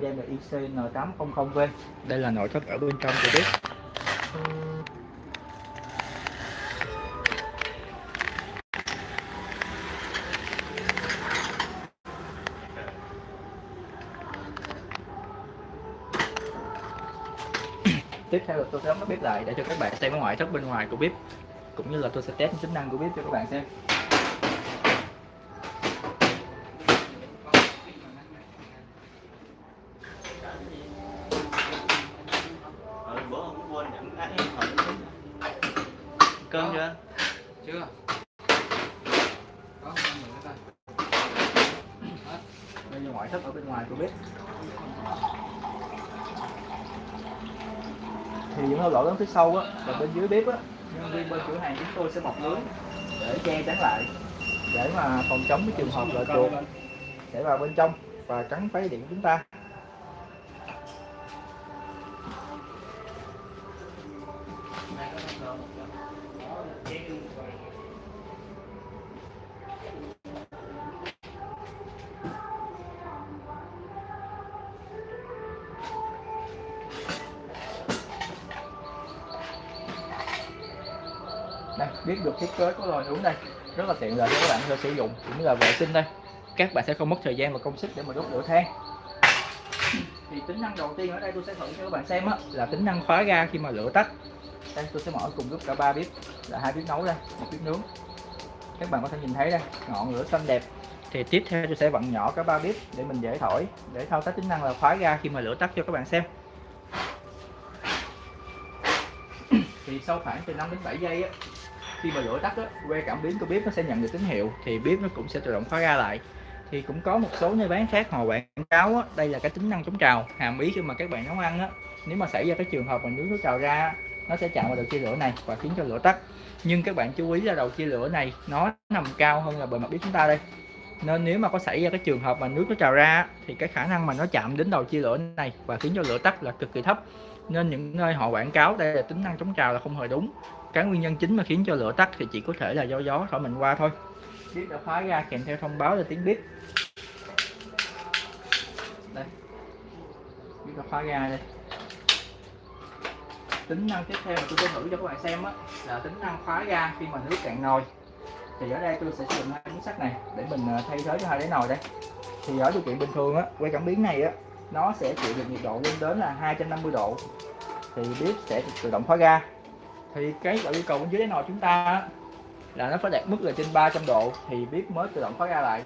model là ICN800V đây là nội thất ở bên trong của bếp tiếp theo là tôi sẽ đóng bếp lại để cho các bạn xem cái ngoại thất bên ngoài của bếp, cũng như là tôi sẽ test tính năng của bếp cho các bạn xem cơm chưa chưa có con nữa coi đây là ngoại thất ở bên ngoài của bếp. Thì những lỗ lớn phía sau á và bên dưới bếp á, nhân viên bên cửa hàng chúng tôi sẽ mọc lưới để che chắn lại, để mà phòng chống cái trường hợp là chuột sẽ vào bên trong và cắn phá điện chúng ta. đây biết được thiết kế của lò nướng đây rất là tiện lợi cho các bạn có sử dụng, cũng như là vệ sinh đây. Các bạn sẽ không mất thời gian và công sức để mà đốt lửa than. Thì tính năng đầu tiên ở đây tôi sẽ thử cho các bạn xem á, là tính năng khóa ga khi mà lửa tắt. Đây, tôi sẽ mở cùng lúc cả ba bếp, là hai bếp nấu đây, một bếp nướng. Các bạn có thể nhìn thấy đây, ngọn lửa xanh đẹp. Thì tiếp theo tôi sẽ vặn nhỏ cả ba bếp để mình dễ thổi, để thao tác tính năng là khóa ga khi mà lửa tắt cho các bạn xem. Thì sau khoảng từ 5 đến 7 giây á khi mà lửa tắt á que cảm biến của bếp nó sẽ nhận được tín hiệu thì bếp nó cũng sẽ tự động khóa ga lại. Thì cũng có một số nơi bán khác họ quảng cáo á, đây là cái tính năng chống trào hàm ý khi mà các bạn nấu ăn á. Nếu mà xảy ra cái trường hợp mà nước nó trào ra nó sẽ chạm vào đầu chia lửa này và khiến cho lửa tắt. Nhưng các bạn chú ý là đầu chia lửa này nó nằm cao hơn là bề mặt bếp chúng ta đây. Nên nếu mà có xảy ra cái trường hợp mà nước nó trào ra thì cái khả năng mà nó chạm đến đầu chia lửa này và khiến cho lửa tắt là cực kỳ thấp nên những nơi họ quảng cáo đây là tính năng chống trào là không hề đúng. Cái nguyên nhân chính mà khiến cho lửa tắt thì chỉ có thể là do gió thổi mình qua thôi. Bếp đã khóa ra kèm theo thông báo là tiếng bếp đây. Bếp đã khóa ra đây. Tính năng tiếp theo mà tôi sẽ thử cho các bạn xem á, là tính năng khóa ga khi mà nước cạn nồi. Thì ở đây tôi sẽ sử dụng hai miếng sắt này để mình à, thay thế cho hai đáy nồi đây. Thì ở điều kiện bình thường á quay cảm biến này á nó sẽ chịu được nhiệt độ lên đến là 250 độ. Thì bếp sẽ tự động khóa ga thì cái yêu cầu bên dưới đáy nồi chúng ta là nó phải đạt mức là trên 300 độ thì bếp mới tự động khóa ga lại.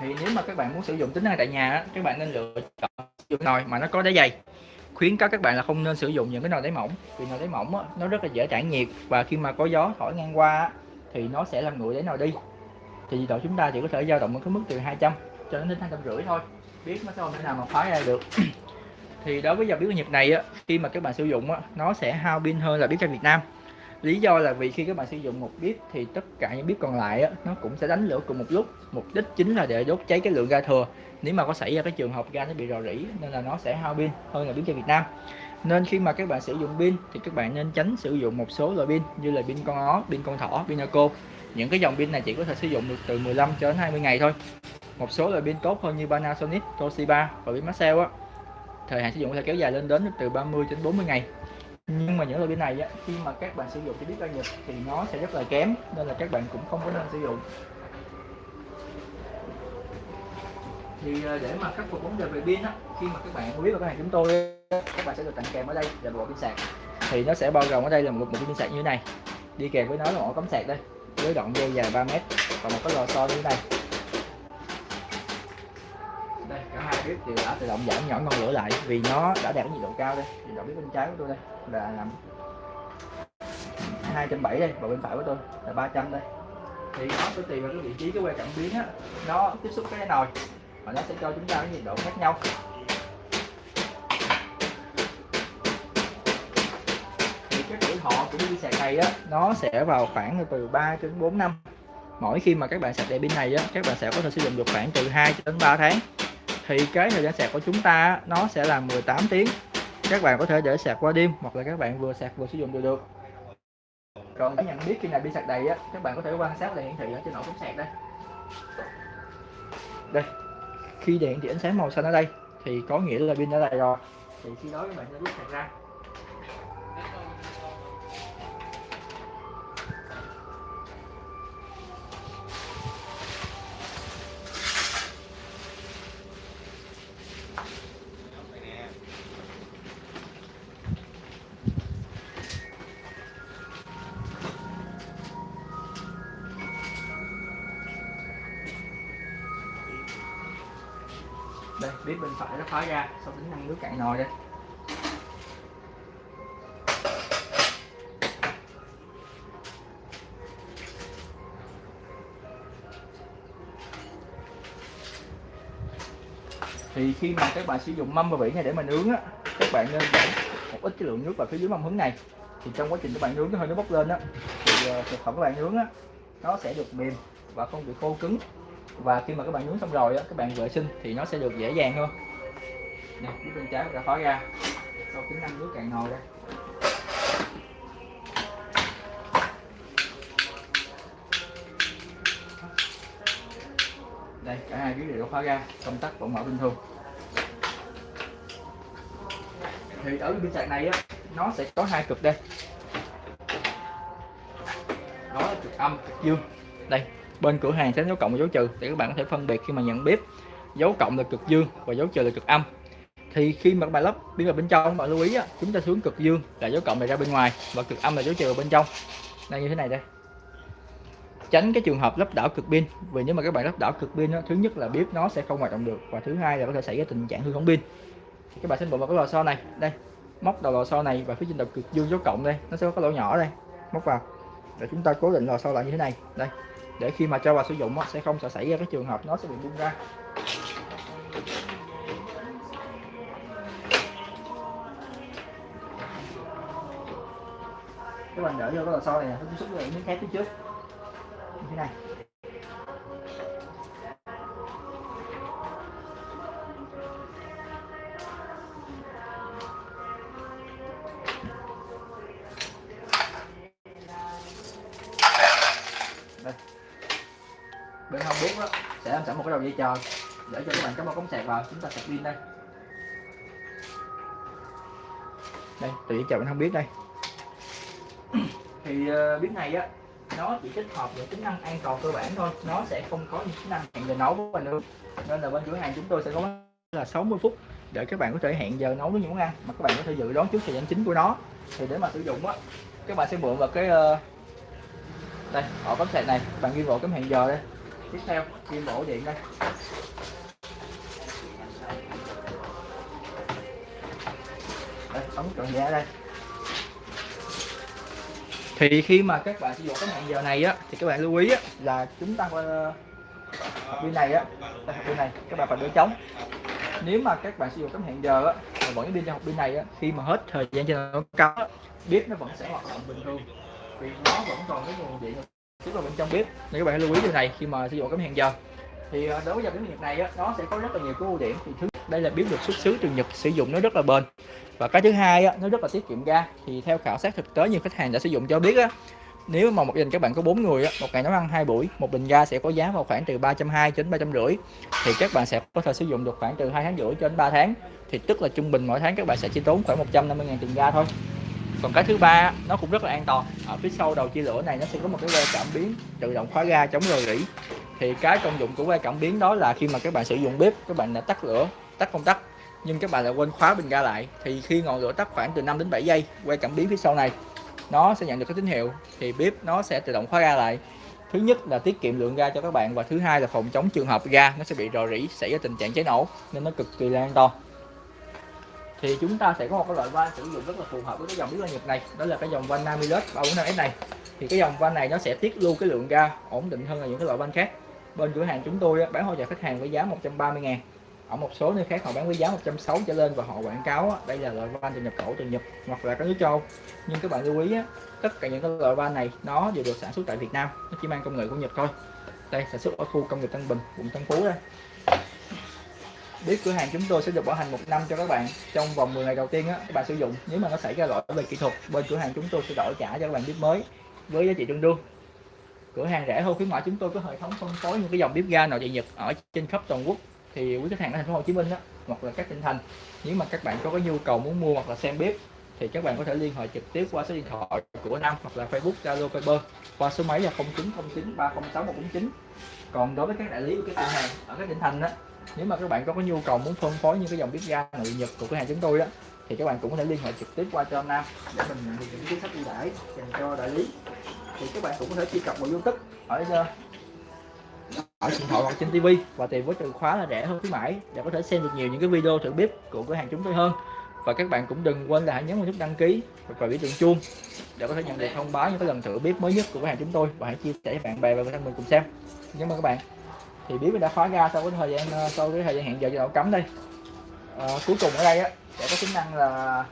Thì nếu mà các bạn muốn sử dụng tính năng tại nhà các bạn nên lựa chọn dụng nồi mà nó có đáy dày. Khuyến cáo các bạn là không nên sử dụng những cái nồi đáy mỏng vì nồi đáy mỏng á, nó rất là dễ tản nhiệt và khi mà có gió thổi ngang qua thì nó sẽ làm nguội đáy nồi đi. Thì nhiệt độ chúng ta chỉ có thể dao động ở cái mức từ 200 cho đến hai trăm rưỡi thôi biết nó không thể nào mà phá ra được. Thì đối với dòng bếp Nhật này á khi mà các bạn sử dụng á nó sẽ hao pin hơn là biết ga Việt Nam. Lý do là vì khi các bạn sử dụng một bếp thì tất cả những bếp còn lại á, nó cũng sẽ đánh lửa cùng một lúc. Mục đích chính là để đốt cháy cái lượng ga thừa. Nếu mà có xảy ra cái trường hợp ga nó bị rò rỉ nên là nó sẽ hao pin hơn là bếp ga Việt Nam. Nên khi mà các bạn sử dụng pin thì các bạn nên tránh sử dụng một số loại pin như là pin con ó, pin con thỏ, pin Naco những cái dòng pin này chỉ có thể sử dụng được từ 15 cho đến 20 ngày thôi một số loại pin tốt hơn như Panasonic, Toshiba và pin Maxell á. Thời hạn sử dụng có thể kéo dài lên đến từ 30 đến 40 ngày. Nhưng mà những loại pin này á, khi mà các bạn sử dụng thì biết ra Nhật thì nó sẽ rất là kém nên là các bạn cũng không có nên sử dụng. Thì ờ, để mà khắc phục vấn đề về pin á khi mà các bạn biết vào cửa hàng chúng tôi các bạn sẽ được tặng kèm ở đây là bộ pin sạc. Thì nó sẽ bao gồm ở đây là một bộ pin sạc như thế này. Đi kèm với nó là một cắm sạc đây với đoạn dây dài 3 mét và một cái lò xo như thế này đây cả hai bếp đều đã tự động giảm nhỏ ngọn lửa lại vì nó đã đạt cái nhiệt độ cao đây. Nhiệt độ bếp bên trái của tôi đây, là làm 270 đây, và bên phải của tôi là 300 đây. Thì nó sẽ tùy vào cái vị trí cái que cảm biến á, nó tiếp xúc cái nồi và nó sẽ cho chúng ta cái nhiệt độ khác nhau. Thì cái tuổi thọ của pin sạc này á, nó sẽ vào khoảng từ 3 đến 4 năm. Mỗi khi mà các bạn sạc đèn pin này á, các bạn sẽ có thể sử dụng được khoảng từ 2 đến 3 tháng thì cái thời gian sạc của chúng ta nó sẽ là 18 tiếng. Các bạn có thể để sạc qua đêm hoặc là các bạn vừa sạc vừa sử dụng đều được. Còn để nhận biết khi nào pin sạc đầy á, các bạn có thể quan sát đèn hiển thị ở trên ổ cắm sạc đây. Đây, khi đèn hiển thị ánh sáng màu xanh ở đây, thì có nghĩa là pin đã đầy rồi. Thì khi đó các bạn sẽ rút sạc ra. Đây bếp bên phải nó khóa ra sau tính năng nước cạn nồi đây. Thì khi mà các bạn sử dụng mâm và vỉ này để mà nướng á, các bạn nên để một ít cái lượng nước vào phía dưới mâm hứng này. Thì trong quá trình các bạn nướng cái hơi nó bốc lên á, thì ờ, thực phẩm các bạn nướng á, nó sẽ được mềm và không bị khô cứng và khi mà các bạn nướng xong rồi á, các bạn vệ sinh thì nó sẽ được dễ dàng hơn. Nè phía bên trái đã khóa ra. Sau tính năng nước cạn nồi đây đây, cả hai cái đều khóa ra, công tắc vẫn mở bình thường. Thì ở bên sạc này á, nó sẽ có hai cực đây. Đó là cực âm, cực dương. Đây bên cửa hàng sẽ dấu cộng và dấu trừ để các bạn có thể phân biệt khi mà nhận bếp dấu cộng là cực dương và dấu trừ là cực âm. Thì khi mà các bạn lắp pin vào bên trong bạn lưu ý á, chúng ta xuống cực dương là dấu cộng này ra bên ngoài và cực âm là dấu trừ ở bên trong. Đây như thế này đây. Tránh cái trường hợp lắp đảo cực pin vì nếu mà các bạn lắp đảo cực pin thứ nhất là bếp nó sẽ không hoạt động được và thứ hai là có thể xảy ra tình trạng hư hỏng pin. Các bạn sẽ bộ vào cái lò xo này đây móc đầu lò xo này và phía trên đầu cực dương dấu cộng đây nó sẽ có cái lỗ nhỏ đây móc vào để chúng ta cố định lò xo lại như thế này? Đây, để khi mà cho vào sử dụng sẽ không xảy ra cái trường hợp nó sẽ bị bung ra. Các bạn đỡ vô cái lò xo này, nó tiếp xúc với miếng thép phía trước. Như thế này. Sẽ sẵn một cái đầu dây chờ để cho các bạn cắm một cống sạc vào chúng ta sạc pin đây. Đây từ dây chờ mình không biết đây. Thì ờ, uh, biết này á nó chỉ tích hợp những tính năng an toàn cơ bản thôi. Nó sẽ không có những tính năng hẹn giờ nấu của mình luôn. Nên là bên cửa hàng chúng tôi sẽ có là 60 phút để các bạn có thể hẹn giờ nấu với những món ăn mà các bạn có thể dự đoán trước thời gian chính của nó. Thì để mà sử dụng á các bạn sẽ mượn vào cái uh, đây ở cắm sạc này. Bạn ghi vào cái hẹn giờ đây tiếp theo kim bộ điện đây. Đây ống tròn giá đây. Thì khi mà các bạn sử dụng cái hẹn giờ này á thì các bạn lưu ý á, là chúng ta ờ, uh, bên này á bên này các bạn phải đỡ trống. Nếu mà các bạn sử dụng tấm hẹn giờ á mà vẫn đi pin trong hộp pin này á khi mà hết thời gian trên nó cao bếp nó vẫn sẽ hoạt động bình thường. Vì nó vẫn còn cái nguồn điện tiếp vào bên trong bếp nên các bạn lưu ý điều này khi mà sử dụng cái hẹn giờ. Thì à, đối với dòng bếp Nhật này á, nó sẽ có rất là nhiều cái ưu điểm. Thì thứ đây là bếp được xuất xứ từ Nhật sử dụng nó rất là bền. Và cái thứ hai á, nó rất là tiết kiệm ga. Thì theo khảo sát thực tế nhiều khách hàng đã sử dụng cho biết á nếu mà một gia đình các bạn có bốn người một ngày nấu ăn hai buổi một bình ga sẽ có giá vào khoảng từ ba trăm hai đến ba trăm rưỡi. Thì các bạn sẽ có thể sử dụng được khoảng từ hai tháng rưỡi cho đến 3 tháng. Thì tức là trung bình mỗi tháng các bạn sẽ chỉ tốn khoảng 150 000 tiền ga thôi còn cái thứ ba nó cũng rất là an toàn. Ở phía sau đầu chia lửa này nó sẽ có một cái que cảm biến tự động khóa ga chống rò rỉ. Thì cái công dụng của que cảm biến đó là khi mà các bạn sử dụng bếp, các bạn đã tắt lửa, tắt công tắc, nhưng các bạn lại quên khóa bình ga lại. Thì khi ngọn lửa tắt khoảng từ 5 đến 7 giây, que cảm biến phía sau này, nó sẽ nhận được cái tín hiệu. Thì bếp nó sẽ tự động khóa ga lại. Thứ nhất là tiết kiệm lượng ga cho các bạn và thứ hai là phòng chống trường hợp ga nó sẽ bị rò rỉ, xảy ra tình trạng cháy nổ nên nó cực kỳ là an toàn thì chúng ta sẽ có một cái loại van sử dụng rất là phù hợp với cái dòng bếp la Nhật này. Đó là cái dòng van Namilus 345S này. Thì cái dòng van này nó sẽ tiết lưu cái lượng ga ổn định hơn là những cái loại van khác. Bên cửa hàng chúng tôi bán hỗ trợ khách hàng với giá 130 ngàn. Ở một số nơi khác họ bán với giá 160 trở lên và họ quảng cáo đây là loại van từ nhập khẩu từ Nhật hoặc là các nước châu. Nhưng các bạn lưu ý tất cả những cái loại van này nó đều được sản xuất tại Việt Nam, nó chỉ mang công nghệ của Nhật thôi. Đây, sản xuất ở khu công nghiệp Tân Bình, quận Tân Phú đây biết cửa hàng chúng tôi sẽ được bảo hành một năm cho các bạn. Trong vòng 10 ngày đầu tiên á, các bạn sử dụng. Nếu mà nó xảy ra lỗi về kỹ thuật, bên cửa hàng chúng tôi sẽ đổi trả cho các bạn bếp mới với giá trị tương đương. Cửa hàng rẻ hơn khuyến mãi chúng tôi có hệ thống phân phối những cái dòng bếp ga nội địa nhật ở trên khắp toàn quốc. Thì quý khách hàng ở thành phố Hồ Chí Minh á, hoặc là các tỉnh thành, nếu mà các bạn có cái nhu cầu muốn mua hoặc là xem bếp, thì các bạn có thể liên hệ trực tiếp qua số điện thoại của Nam hoặc là Facebook, Zalo, Viber qua số máy là 0909 306 149 còn đối với các đại lý của các cửa hàng ở các tỉnh thành á nếu mà các bạn có cái nhu cầu muốn phân phối những cái dòng bếp ga nội nhật của cửa hàng chúng tôi đó thì các bạn cũng có thể liên hệ trực tiếp qua cho Nam để mình nhận được những chính sách ưu đãi dành cho đại lý. Thì các bạn cũng có thể truy cập vào YouTube. Ở ở ờ, điện thoại hoặc trên TV và tìm với từ khóa là rẻ hơn khuyến mãi để có thể xem được nhiều những cái video thử bếp của cửa hàng chúng tôi hơn. Và các bạn cũng đừng quên là hãy nhấn vào nút đăng ký và biểu tượng chuông để có thể nhận được thông báo những cái lần thử bếp mới nhất của cửa hàng chúng tôi. Và hãy chia sẻ với bạn bè và người thân mình cùng xem. Cảm ơn các bạn thì bếp đã khóa ra sau cái thời gian ờ, sau cái thời gian hẹn giờ cho độ cấm đây. À, cuối cùng ở đây á sẽ có tính năng là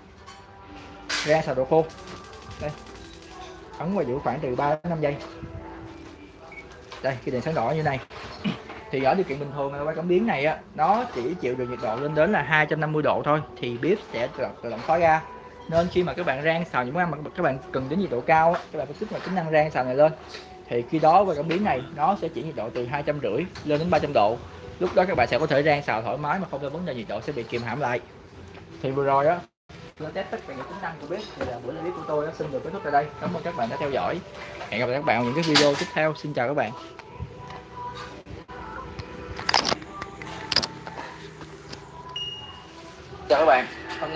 ra xào đồ khô. Đây. Ấn và giữ khoảng từ 3 đến 5 giây. Đây cái đèn sáng đỏ như này. Thì ở điều kiện bình thường quay cảm biến này á nó chỉ chịu được nhiệt độ lên đến là 250 độ thôi. Thì bếp sẽ tự, động khóa ra nên khi mà các bạn rang xào những món ăn mà các bạn cần đến nhiệt độ cao á, các bạn phải kích hoạt tính năng rang xào này lên thì khi đó qua cảm biến này, nó sẽ chỉ nhiệt độ từ hai trăm rưỡi lên đến 300 độ. Lúc đó các bạn sẽ có thể rang xào thoải mái mà không có vấn đề nhiệt độ sẽ bị kìm hãm lại. Thì vừa rồi á lên test tất cả những tính năng của bếp. Thì là buổi live của tôi đã xin được kết thúc tại đây. Cảm ơn các bạn đã theo dõi. Hẹn gặp lại các bạn ở những cái video tiếp theo. Xin chào các bạn. Chào các bạn.